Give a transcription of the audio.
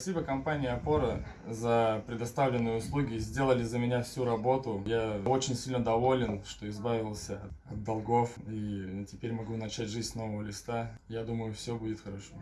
Спасибо компании Опора за предоставленные услуги. Сделали за меня всю работу. Я очень сильно доволен, что избавился от долгов. И теперь могу начать жизнь с нового листа. Я думаю, все будет хорошо.